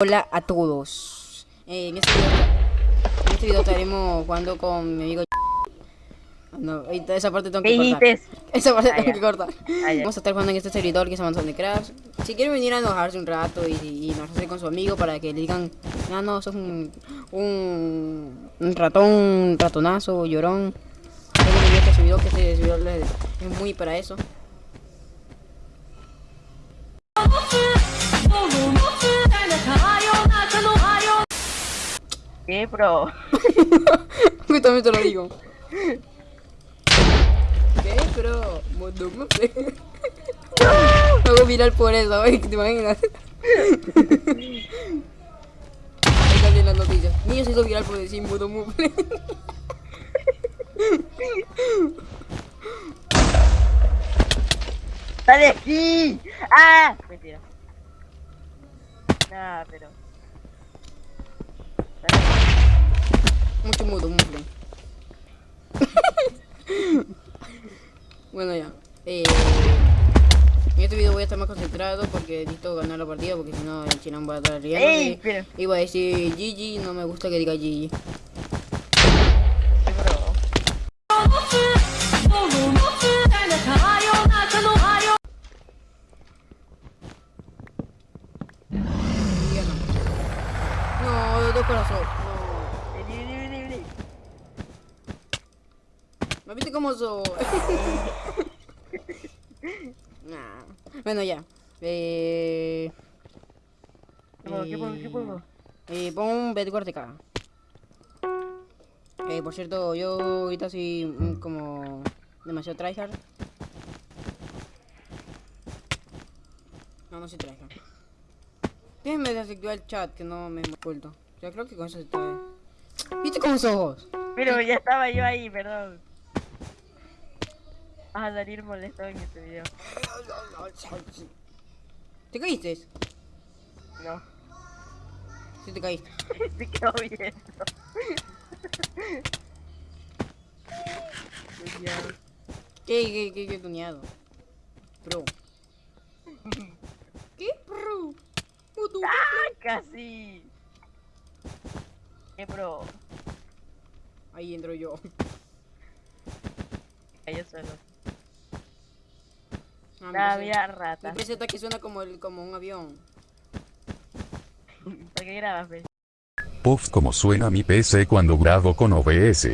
Hola a todos. Eh, en, este video, en este video estaremos jugando con mi amigo. No, esa parte tengo que ¿Qué cortar. Esa parte Ah, tengo que cortar. Ah. Vamos a estar jugando en este servidor que se llama Soundcraft. Si quieren venir a enojarse un rato y, y enojarse con su amigo para que le digan, ah, no, sos un, un, un ratón, un ratonazo, llorón. Este servidor, que este servidor es muy para eso. ¿Qué, bro? Yo también te lo digo. ¿Qué? Pero... modo- no hago viral por eso, ¿eh? ¿te imaginas? Ahí las noticias. Niño se hizo viral por decir modo mufle. ¡Sale aquí! ¡Ah! Mentira. Nah, pero. Mucho mudo mufle. bueno ya. Eh, en este video voy a estar más concentrado porque necesito ganar la partida porque si no el chino va a estar riendo. Y voy a decir GG, no me gusta que diga GG. Bueno, ya. Eh... ¿Qué pongo? ¿Qué pongo? ¿Qué pongo? Eh, pon un Bedwars de caga. Eh, por cierto, yo ahorita soy mm, como demasiado tryhard. No, no soy tryhard. Déjenme desactivar el chat que no me oculto. Ya creo que con eso está bien. ¿Viste cómo sos? Pero ya estaba yo ahí, perdón. A salir molestado en este video. ¿Te caíste? No. Sí te caíste. Se quedó viendo. ¿Qué, qué, qué, qué tuneado? Pro. ¿Qué pro? ¡Ah! Casi. ¿Qué bro? Ahí entro yo. Cayó solo. Ah, mira, PC rata. Mi PC está que suena como, el, como un avión. ¿Para qué grabas? Puff como suena mi PC cuando grabo con OBS.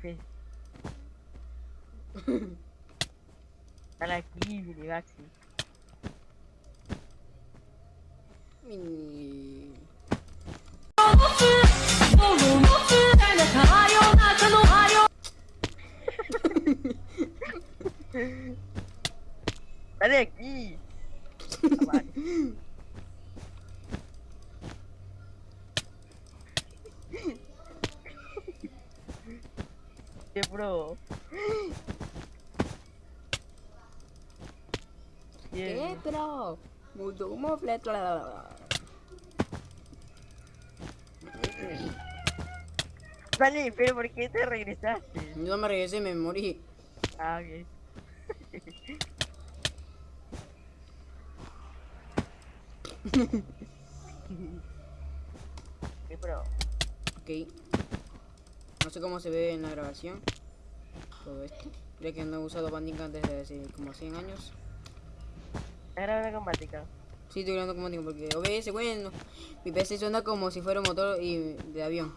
fez. Vai aqui, menino, maxi? aqui. Olha aqui. Mudo mofle. Vale, pero ¿por qué te regresaste? Yo no me regresé, me morí. Ah, ok. ¿Qué bro? Ok. No sé cómo se ve en la grabación. Todo esto. Ya que no he usado Bandicam desde hace como 100 años. ¿Estás grabando con Mática? Sí, estoy grabando como digo porque OBS, bueno. Mi PC suena como si fuera un motor y de avión.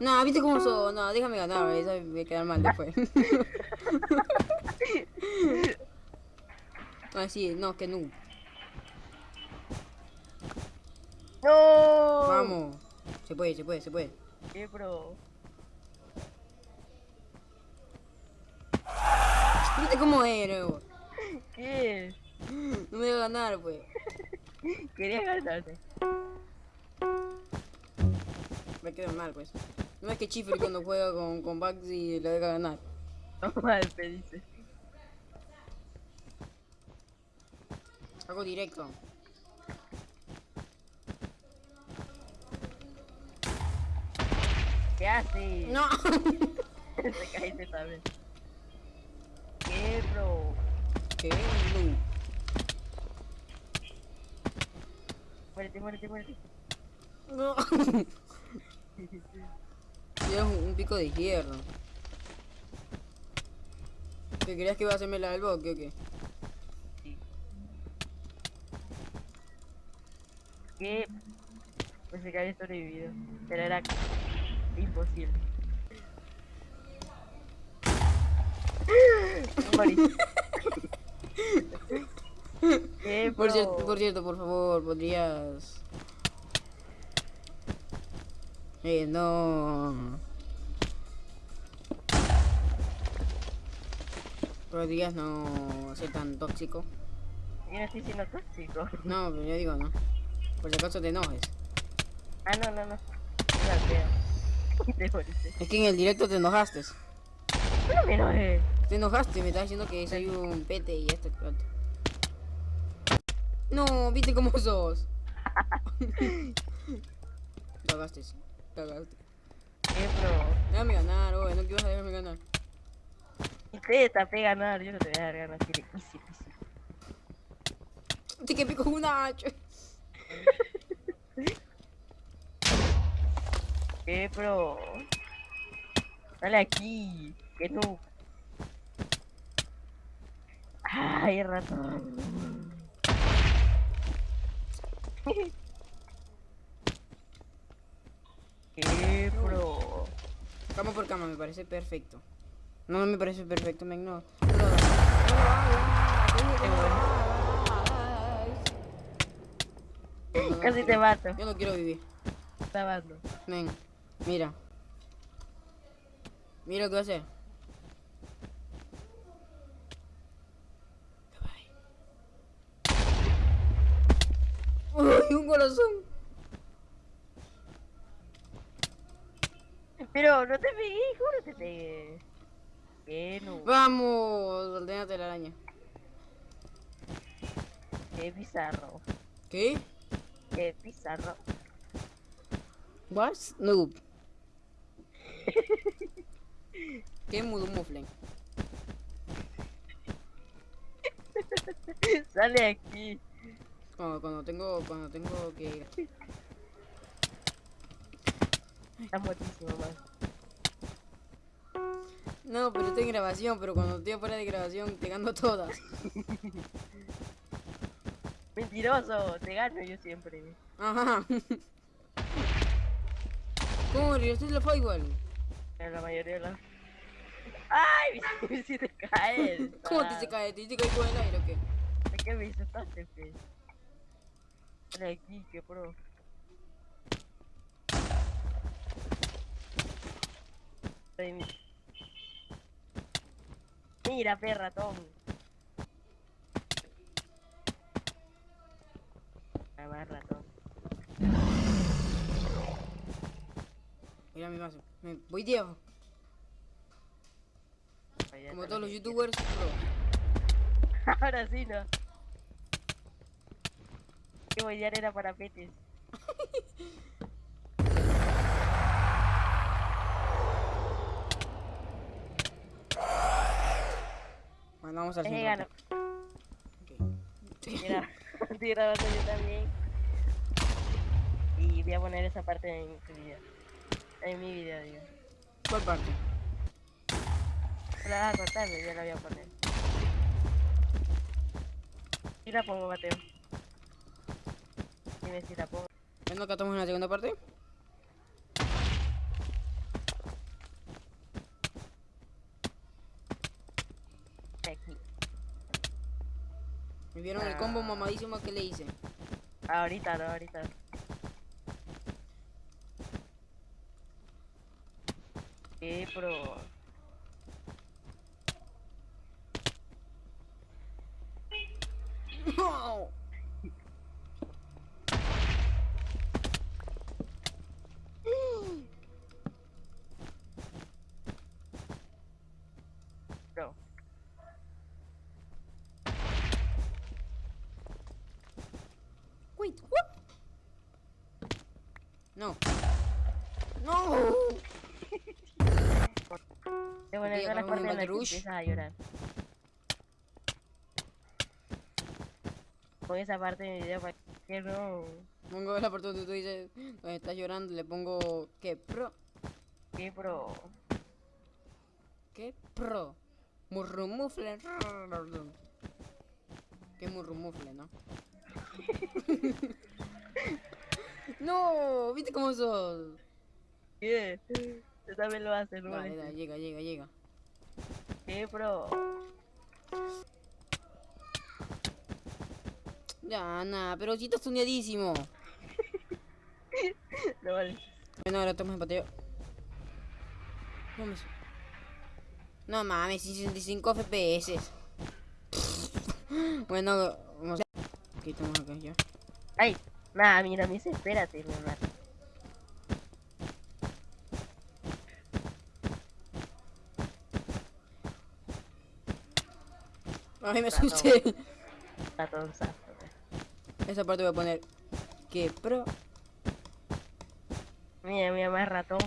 Nah, ¿viste cómo son? No, déjame ganar, eso me voy a quedar mal después. ah, sí, no, que no. ¡No! Vamos. Se puede, se puede, se puede. ¿Qué bro? ¿Viste cómo era? vos? ¿Qué? No me voy a ganar, pues. Quería ganarte. le queda mal, pues. No es que Chifre cuando juega con, con Baxi le deja ganar. No mal, te dice. Hago directo. ¿Qué haces? No. Te caíste también. ¿Qué, bro? ¿Qué? No. Muérete, muérete, muérete. No. Tienes un, pico de hierro. ¿Qué creías que iba a hacerme la del bosque o qué? ¿Qué? Pensé que había sobrevivido. Pero era imposible. Morí. ¿Qué, Por cierto, por cierto, por favor, podrías. Eh, no. Podrías no ser tan tóxico. Yo no estoy siendo tóxico. No, pero yo digo no. Por si acaso te enojes. Ah, no, no, no. Es que en el directo te enojaste. No me enojé. Te enojaste, me estás diciendo que soy un pete y esto otro. No, viste cómo sos. Cagaste, cagaste. ¿Qué, bro? Déjame ganar, oye, no quiero dejarme ganar. Usted tapé ganar. Yo no te voy a dejar ganar. Tiene easy, easy. Te que pico un hacha. ¿Qué, bro? Dale aquí. Que no. Ay, ratón. ¿Qué, bro? Cama por cama, me parece perfecto. No, no me parece perfecto, men, no. No, no, Casi te mato. Yo no quiero vivir. Está mando. Men, mira. Mira lo que voy a hacer. Uy, un corazón. Pero no te pegué, juro que te pegué. ¿Qué no? Vamos, ordénate la araña. Qué bizarro. ¿Qué? Qué bizarro. What? Noob. ¿Qué mudo muflen? Sale aquí. Cuando, cuando tengo, cuando tengo que... Está muertísimo, man. No, pero estoy en grabación, pero cuando estoy fuera de grabación te gano todas. Mentiroso, te gano yo siempre. Ajá. ¿Cómo? ¿Regresaste la fue igual? En la mayoría de las. ¡Ay! Me hiciste caer. ¿Cómo te se cae? ¿Te hiciste caer con el aire o qué? ¿De qué me insultaste? Dale aquí, que pro. Ay, mi- Mira, perra, Tom. Va, ratón. Mira mi. Me voy Diego. Vaya, Como todos los youtubers, bro. Ahora sí, no. Que bailar era para petes. Bueno, vamos al centro. gano. Ok. Mira, estoy grabando yo también. Y voy a poner esa parte en tu video. En mi video, digo. ¿Cuál parte? La vas a cortar, yo la voy a poner. Y la pongo, Mateo. Pongo. Bueno, acá estamos en la segunda parte. Aquí. ¿Me vieron el combo mamadísimo que le hice? Ahorita, no, ahorita. Eh, pero... No. No. No. Te hagamos un partes en las Battle que Rush. empiezas a llorar. Pon esa parte de mi video para que no. Pongo la parte donde tú dices, donde estás llorando, le pongo, ¿qué? Pro. ¿Qué, bro? ¿Qué? Pro. Murrumufle. ¿Qué murrumufle, no? no, ¿viste cómo sos? ¿Qué? Tú también lo haces, ¿no? Llega, llega, llega. ¿Qué, bro? Ya, nada, pero si estás tuneadísimo. No vale. Bueno, ahora estamos en pateo. Su- No mames, 65 FPS. bueno, vamos a... Aquí estamos acá ya. Ay, nada, mira, me dice, espérate, mi hermano. Ay, me asusté. Ratonzazo. Esa parte voy a poner que pro. Mira, mira, más ratón.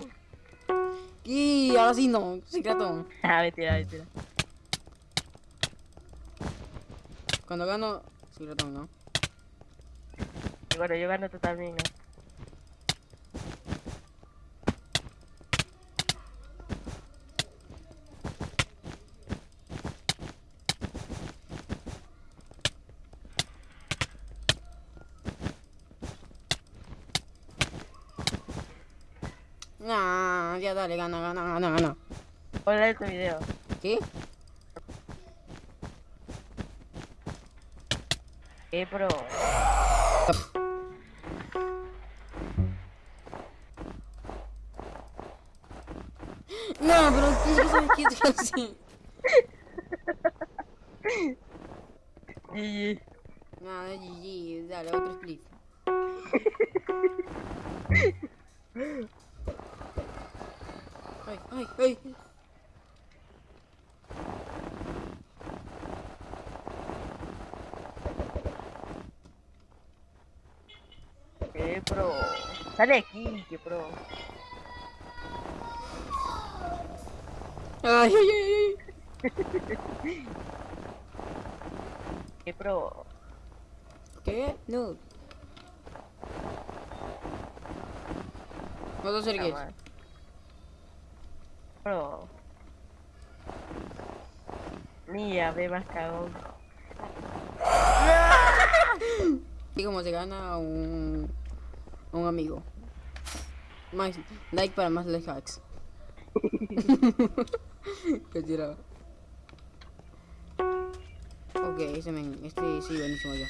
Y ahora sí no, sí ratón. Ah, mentira, mentira. Cuando gano, sí ratón, ¿no? Y bueno, yo gano también, ¿no? Nah, ya dale, gana, gana, gana, gana. Ponle tu video. ¿Qué? ¿Qué, bro? Pero ¿qué sabes qué te así? GG. Nada, GG, dale, otro split. Ay, ay, ay. ¿Qué, bro? Sale aquí, ¿qué, bro? Ay, ay, ay. ¿Qué, bro? ¿Qué? No. Mal. Bro. Mira, ve más cagón. Y como se gana un, un amigo. Más like para más hacks. Qué tirado. Ok, ese men, este sí, buenísimo ya.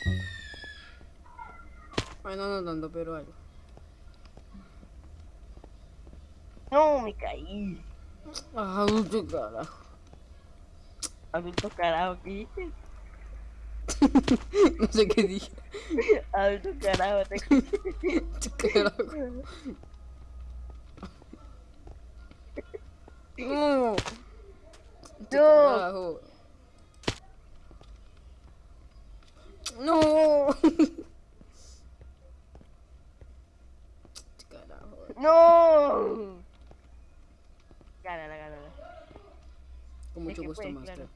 Bueno, no tanto, pero algo. No, me caí. Ah, qué carajo. Adulto carajo, ¿qué dices? No sé qué dije. Adulto carajo, te carajo. No. No. No. ¡No! Gánala, gánala. Con mucho gusto, puedes, maestro.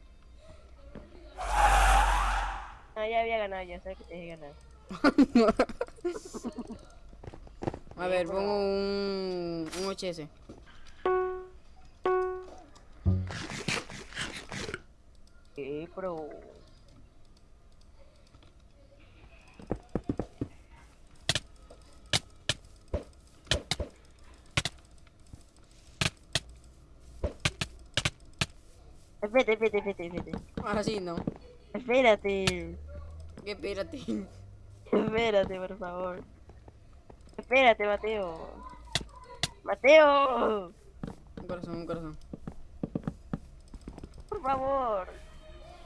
No, ya había ganado, ya sabes que te dejé ganar. A ver, pongo un, un HS. ¿Qué, bro? Espérate, espérate, espérate, espérate. Ahora sí, no. Espérate. Espérate. Espérate, por favor. Espérate, Mateo. Mateo, Un corazón, un corazón. por favor.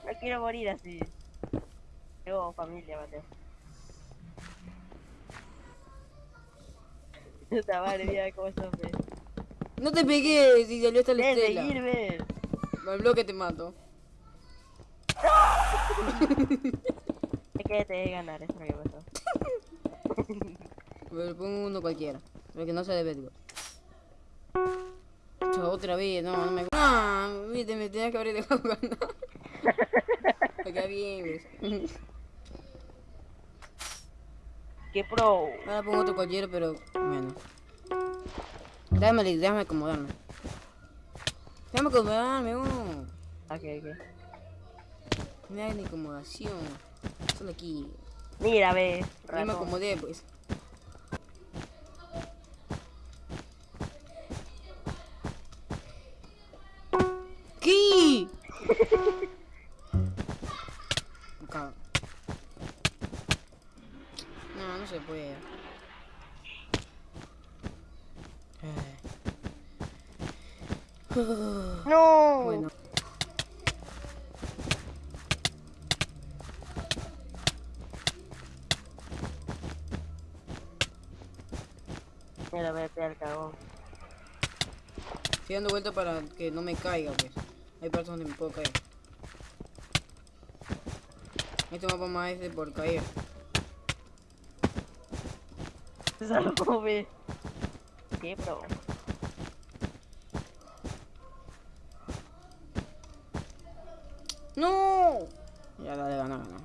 No quiero morir así. Tengo familia, Mateo. Puta madre, cómo. No te pegué si salió esta la de estela. seguirme. Al bloque te mato. Es que te dejé ganar, eso es lo que pasó. Pero pongo uno cualquiera. Porque no se debe de Otra vez, no, no me Ah, viste, me tenía que haber dejado ganar. Acá bien, ¿ves? ¿Qué pro? Ahora pongo otro cualquiera, pero bueno. Déjame, déjame acomodarme. Déjame acomodarme, uno. Ok, ok. No hay ni acomodación. Solo aquí. Mira, ve. Me acomodé, pues. Mira, vete al cagón. Estoy dando vuelta para que no me caiga, pues. Hay partes donde me puedo caer. Este mapa más es de por caer. Se salvó, ve. ¿Qué pro? ¡No! Ya dale, gana, gana.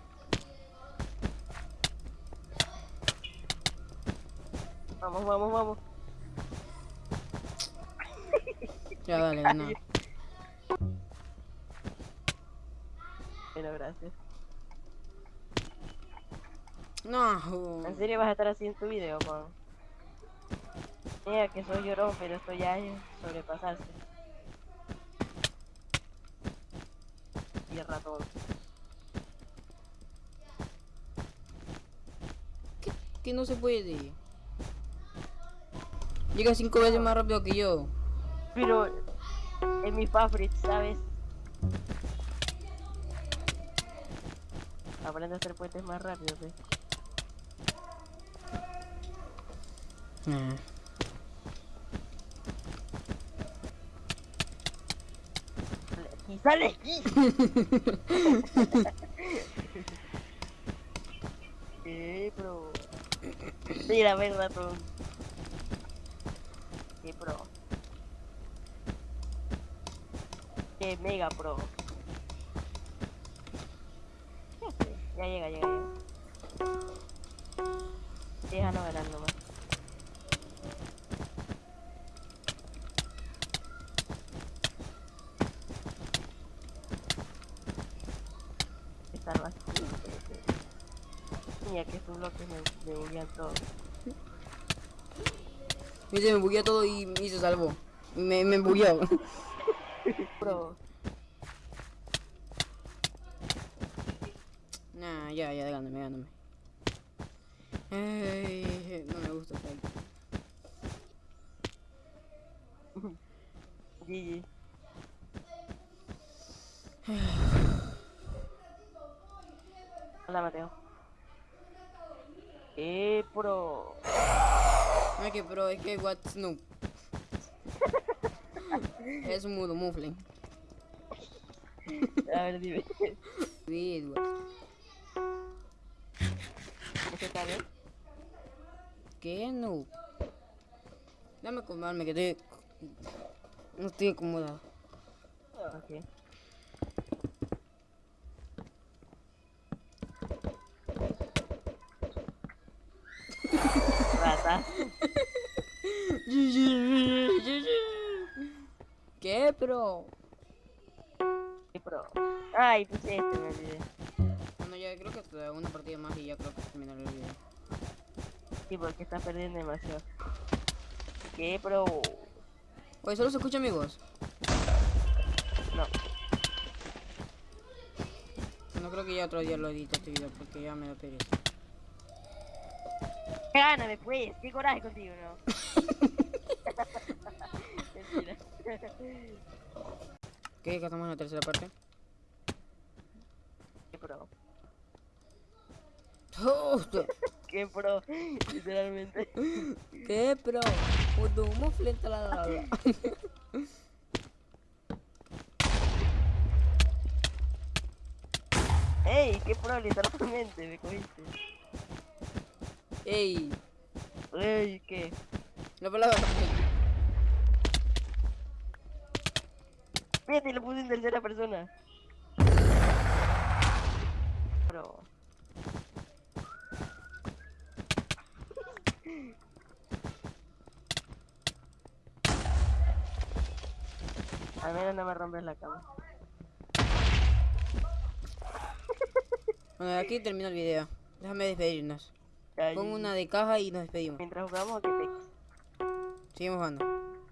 Vamos, vamos, vamos. Ya dale, gana. Bueno, gracias. No. ¿En serio vas a estar así en tu video, Juan? Mira que soy llorón, pero esto ya es sobrepasarse. Y el ratón. ¿Qué, qué no se puede? Llega cinco veces más rápido que yo. Pero es mi favorite, ¿sabes? Aprende a hacer puentes más rápido, ¿ves? Ah. ¡Y sale aquí! ¿Qué, pro? Mira, ve, ratón. ¿Qué, pro? ¿Qué, mega, pro? Ya llega, llega, llega. Déjanos ganar nomás. Estar vacío. Mira que estos bloques me, me buguean todo. Viste, me bugueó todo y, y se salvó. Me, me bugueó. Pro. nah, ya, ya, gáname, gáname. Ay, no me gusta. GG. Hola Mateo. Eh, pro. No es que, pero es que what Snoop. es un mudo mufle. A ver, dime. ¿Qué está bien? ¿Qué no? Dame acomodarme que estoy. No estoy acomodado. Ok. Rata. ¿Qué, pero? ¿Qué pro? Ay, pues este me olvidé. Bueno, ya creo que hasta una partida más y ya creo que terminaré el video. Sí, porque estás perdiendo demasiado. ¿Qué pro? Oye, solo se escucha mi voz. No. No creo que ya otro día lo edite este video porque ya me da pereza. Gáname, pues. Qué coraje contigo, ¿no? Mentira. ¿Qué? Que estamos en la tercera parte. ¿Qué pro? ¿Qué pro? Literalmente. ¿Qué, pero? Puto mufle en la la la. ¡Ey! ¡Qué pro! Literalmente me cogiste. Ey, Ey, ¿qué? Lo palabra. Fíjate, lo puse en tercera persona. Pero... Al menos no me rompes la cama. Bueno, aquí termino el video. Déjame despedirnos. Pongo una de caja y nos despedimos. Mientras jugamos, que te... Seguimos jugando.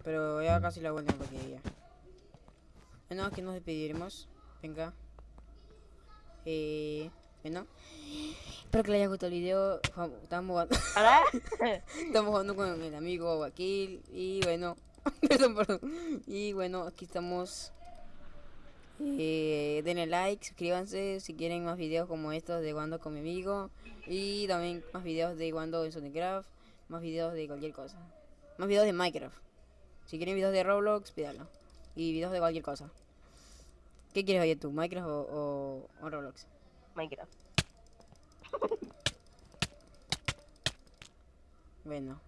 Pero ya casi la vuelta porque ya. Bueno, aquí nos despediremos. Venga. Eh. Bueno. Espero que les haya gustado el video. Estamos jugando. Estamos jugando con el amigo Wakil. Y bueno. perdón, perdón. Y bueno, aquí estamos. Eh, denle like, suscríbanse si quieren más videos como estos de Jugando con mi amigo. Y también más videos de Jugando en Sonicraft. Más videos de cualquier cosa. Más videos de Minecraft. Si quieren videos de Roblox, pídalo. Y videos de cualquier cosa. ¿Qué quieres oír tú? ¿Minecraft o, o- o Roblox? Minecraft. Bueno.